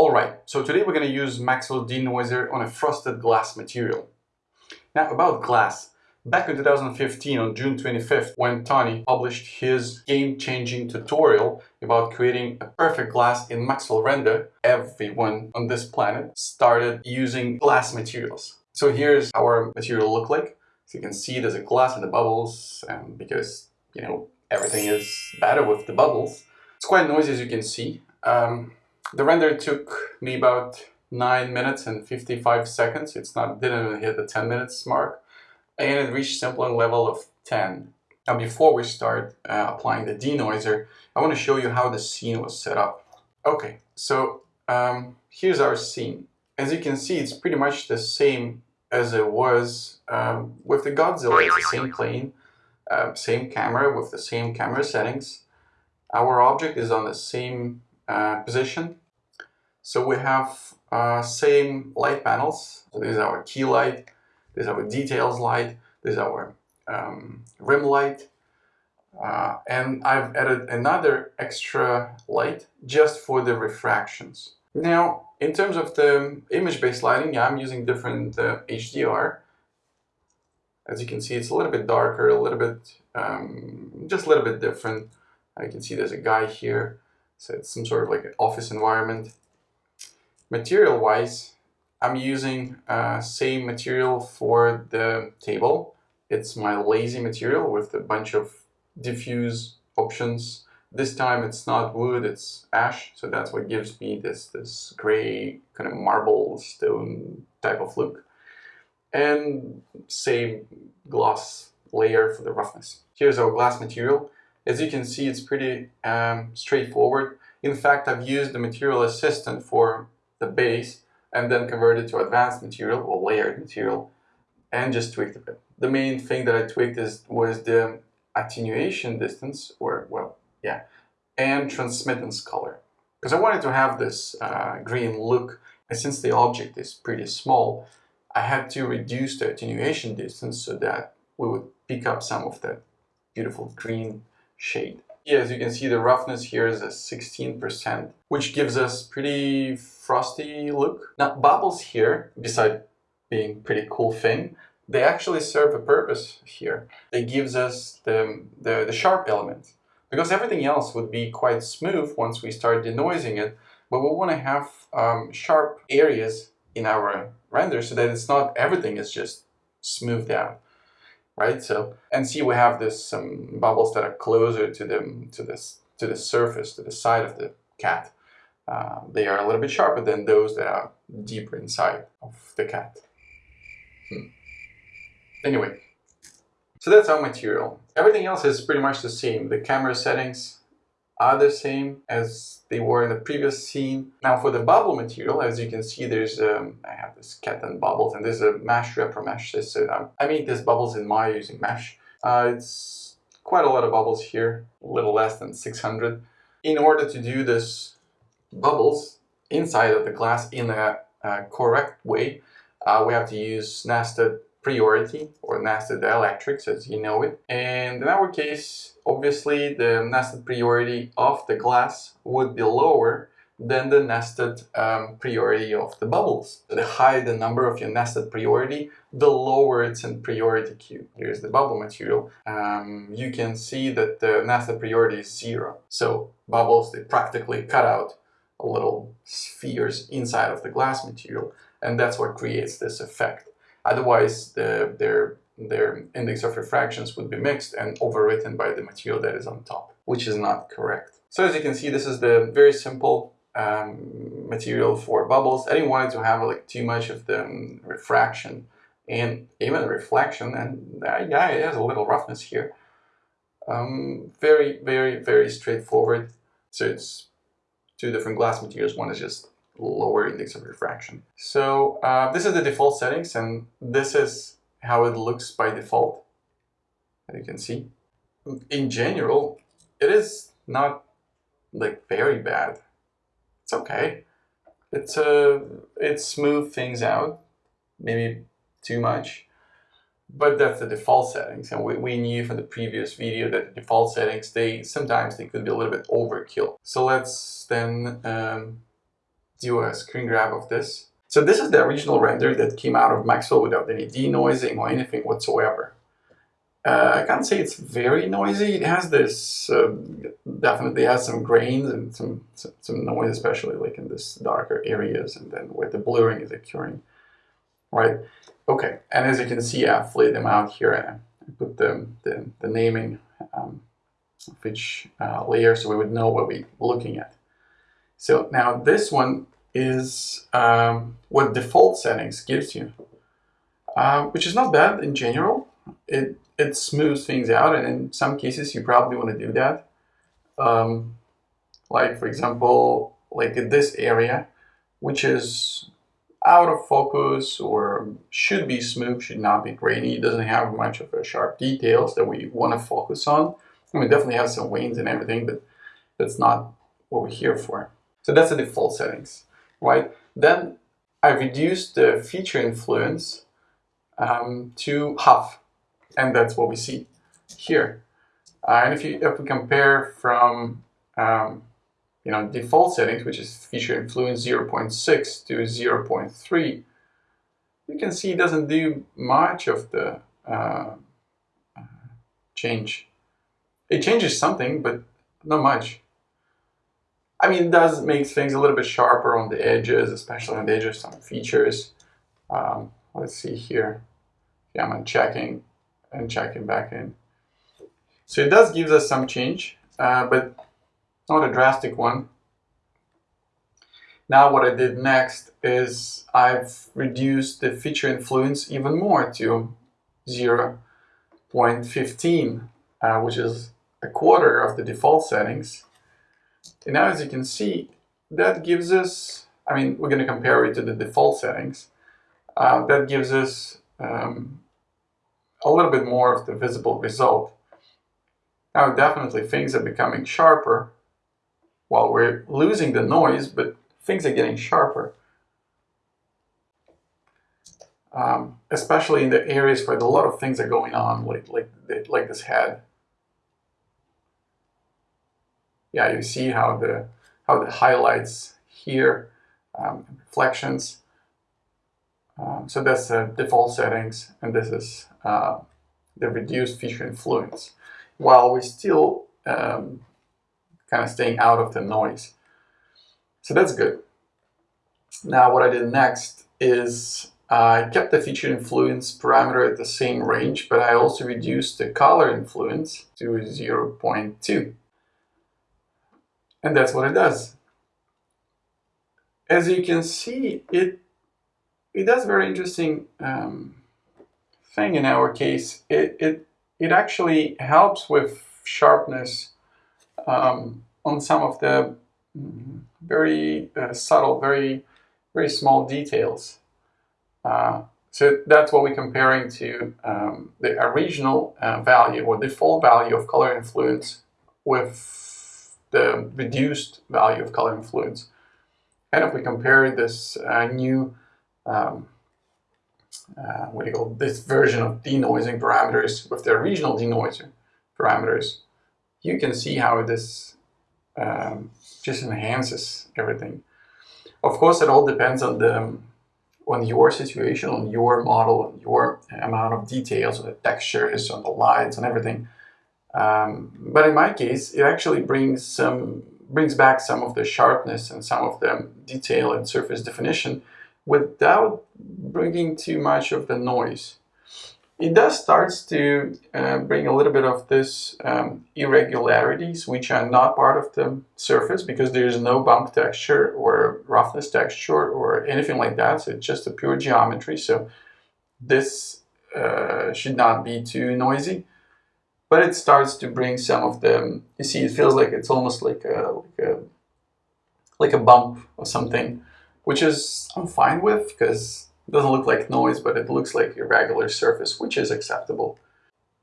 Alright, so today we're going to use Maxwell Denoiser on a frosted glass material. Now about glass, back in 2015 on June 25th when Tony published his game-changing tutorial about creating a perfect glass in Maxwell Render, everyone on this planet started using glass materials. So here's our material look like. So you can see there's a glass in the bubbles and because, you know, everything is better with the bubbles. It's quite noisy as you can see. Um, the render took me about 9 minutes and 55 seconds. It's not didn't even hit the 10 minutes mark. And it reached sampling level of 10. Now before we start uh, applying the denoiser, I want to show you how the scene was set up. Okay, so um, here's our scene. As you can see, it's pretty much the same as it was um, with the Godzilla. It's the same plane, uh, same camera with the same camera settings. Our object is on the same uh, position so we have uh, same light panels. So this is our key light, this is our details light, this is our um, rim light. Uh, and I've added another extra light just for the refractions. Now, in terms of the image-based lighting, yeah, I'm using different uh, HDR. As you can see, it's a little bit darker, a little bit, um, just a little bit different. I can see there's a guy here, so it's some sort of like an office environment. Material-wise, I'm using uh, same material for the table. It's my lazy material with a bunch of diffuse options. This time it's not wood, it's ash, so that's what gives me this, this gray kind of marble stone type of look. And same gloss layer for the roughness. Here's our glass material. As you can see, it's pretty um, straightforward. In fact, I've used the material assistant for the base and then converted to advanced material or layered material and just tweaked a bit. The main thing that I tweaked is was the attenuation distance or well yeah and transmittance color because I wanted to have this uh, green look and since the object is pretty small I had to reduce the attenuation distance so that we would pick up some of that beautiful green shade. As you can see, the roughness here is a 16%, which gives us pretty frosty look. Now, bubbles here, beside being pretty cool thing, they actually serve a purpose here. They gives us the, the, the sharp element. Because everything else would be quite smooth once we start denoising it, but we want to have um, sharp areas in our render so that it's not everything is just smoothed out right? So and see we have this some bubbles that are closer to the to this to the surface to the side of the cat. Uh, they are a little bit sharper than those that are deeper inside of the cat. Hmm. Anyway, so that's our material. Everything else is pretty much the same. The camera settings, are the same as they were in the previous scene. Now for the bubble material, as you can see, there's um, I have this cat and bubbles, and there's a MASH Repro mesh. This um, I made these bubbles in Maya using MASH. Uh, it's quite a lot of bubbles here, a little less than 600. In order to do this bubbles inside of the glass in a, a correct way, uh, we have to use nested priority or nested dielectrics as you know it. And in our case, obviously the nested priority of the glass would be lower than the nested um, priority of the bubbles. The higher the number of your nested priority, the lower it's in priority queue. Here's the bubble material. Um, you can see that the nested priority is zero. So bubbles, they practically cut out little spheres inside of the glass material. And that's what creates this effect. Otherwise, the, their, their index of refractions would be mixed and overwritten by the material that is on top, which is not correct. So as you can see, this is the very simple um, material for bubbles. I didn't want it to have like too much of the um, refraction and even reflection, and uh, yeah, it has a little roughness here. Um, very, very, very straightforward. So it's two different glass materials. One is just lower index of refraction. So uh, this is the default settings and this is how it looks by default, as you can see. In general, it is not like very bad. It's okay. It's uh, it smooth things out, maybe too much, but that's the default settings. And we, we knew from the previous video that the default settings, they sometimes they could be a little bit overkill. So let's then um, do a screen grab of this. So this is the original render that came out of Maxwell without any denoising or anything whatsoever. Uh, I can't say it's very noisy. It has this, uh, definitely has some grains and some, some, noise, especially like in this darker areas and then where the blurring is occurring, right? Okay, and as you can see, I've laid them out here and I put the, the, the naming um, of each uh, layer so we would know what we're looking at. So now this one is um, what default settings gives you, uh, which is not bad in general. It, it smooths things out, and in some cases you probably want to do that. Um, like for example, like in this area, which is out of focus or should be smooth, should not be grainy. Doesn't have much of a sharp details that we want to focus on. I mean, definitely has some veins and everything, but that's not what we're here for. So that's the default settings right? Then I reduced the feature influence um, to half, and that's what we see here. Uh, and if, you, if we compare from um, you know, default settings, which is feature influence 0.6 to 0.3, you can see it doesn't do much of the uh, change. It changes something, but not much. I mean, it does make things a little bit sharper on the edges, especially on the edges, of some features. Um, let's see here. Yeah, I'm unchecking and checking back in. So it does give us some change, uh, but not a drastic one. Now what I did next is I've reduced the feature influence even more to 0 0.15, uh, which is a quarter of the default settings. And now as you can see, that gives us, I mean, we're going to compare it to the default settings. Uh, that gives us um, a little bit more of the visible result. Now definitely things are becoming sharper while we're losing the noise, but things are getting sharper. Um, especially in the areas where a lot of things are going on, like, like, like this head. Yeah, you see how the how the highlights here, um, reflections. Um, so that's the default settings, and this is uh, the reduced feature influence, while we're still um, kind of staying out of the noise. So that's good. Now what I did next is I kept the feature influence parameter at the same range, but I also reduced the color influence to 0.2. And that's what it does. As you can see, it, it does very interesting um, thing in our case. It, it, it actually helps with sharpness um, on some of the mm, very uh, subtle, very, very small details. Uh, so that's what we're comparing to um, the original uh, value or default value of color influence with the reduced value of color influence. And if we compare this uh, new, um, uh, what do you call this version of denoising parameters with the original denoiser parameters, you can see how this um, just enhances everything. Of course, it all depends on the on your situation, on your model, on your amount of details, on the textures, on the lights, on everything. Um, but in my case, it actually brings some brings back some of the sharpness and some of the detail and surface definition without bringing too much of the noise. It does starts to uh, bring a little bit of this um, irregularities, which are not part of the surface because there is no bump texture or roughness texture or anything like that. So it's just a pure geometry. So this uh, should not be too noisy but it starts to bring some of the, you see, it feels like it's almost like a, like a, like a bump or something, which is I'm fine with because it doesn't look like noise, but it looks like a regular surface, which is acceptable.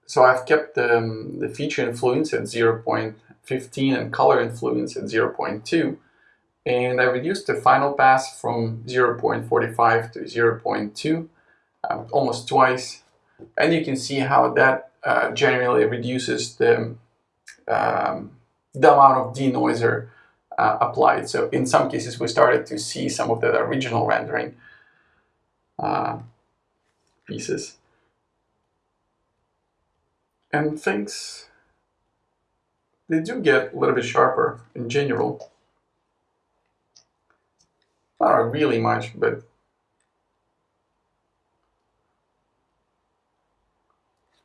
So I've kept the, um, the feature influence at 0.15 and color influence at 0.2. And I reduced the final pass from 0.45 to 0.2, um, almost twice. And you can see how that uh, generally reduces the, um, the amount of denoiser uh, applied. So in some cases, we started to see some of the original rendering uh, pieces. And things, they do get a little bit sharper in general. Not really much, but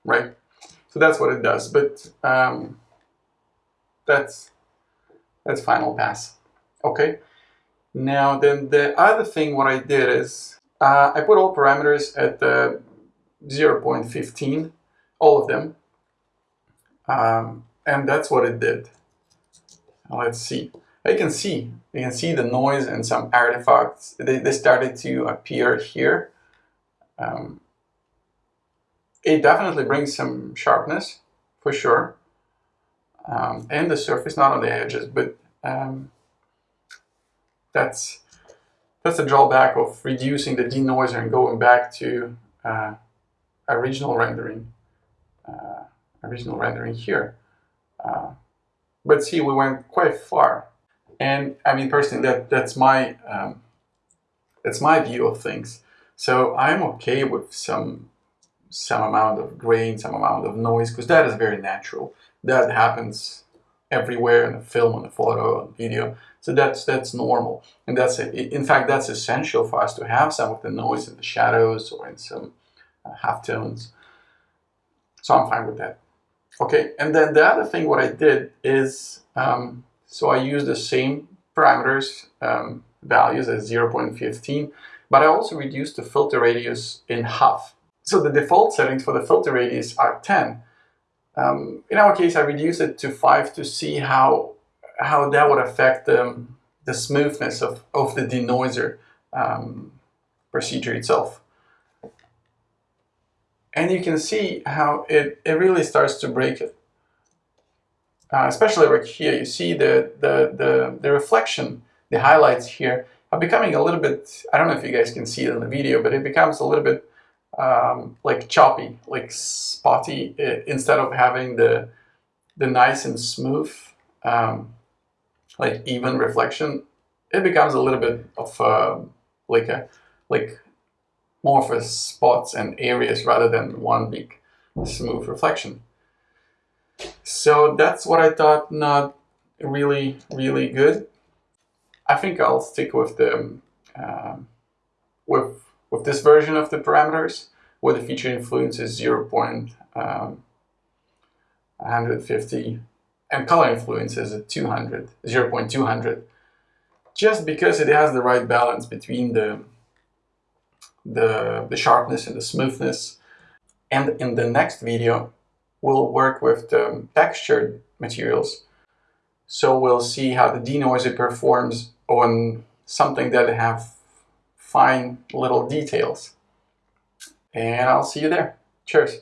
right? So that's what it does, but um, that's that's final pass. Okay. Now then the other thing what I did is uh, I put all parameters at the 0.15, all of them, um, and that's what it did. Now let's see. You can see, you can see the noise and some artifacts. They, they started to appear here. Um, it definitely brings some sharpness, for sure. Um, and the surface, not on the edges, but um, that's that's a drawback of reducing the denoiser and going back to uh, original rendering, uh, original rendering here. Uh, but see, we went quite far, and I mean personally, that that's my um, that's my view of things. So I'm okay with some some amount of grain, some amount of noise, because that is very natural. That happens everywhere in the film, on the photo, on video. So that's that's normal, and that's in fact that's essential for us to have some of the noise in the shadows or in some uh, half tones. So I'm fine with that. Okay, and then the other thing what I did is um, so I used the same parameters um, values as 0.15, but I also reduced the filter radius in half. So the default settings for the filter radius are 10. Um, in our case, I reduced it to 5 to see how, how that would affect the, the smoothness of, of the denoiser um, procedure itself. And you can see how it, it really starts to break it. Uh, especially right here, you see the, the, the, the reflection, the highlights here are becoming a little bit, I don't know if you guys can see it in the video, but it becomes a little bit um, like choppy, like spotty, instead of having the the nice and smooth, um, like even reflection, it becomes a little bit of uh, like a like more for spots and areas rather than one big smooth reflection. So that's what I thought not really really good. I think I'll stick with the um, with with this version of the parameters, where the feature influence is 0. Um, 150 and color influence is at 200, 0 0.200, just because it has the right balance between the, the, the sharpness and the smoothness. And in the next video, we'll work with the textured materials. So we'll see how the denoiser performs on something that have fine little details. And I'll see you there. Cheers.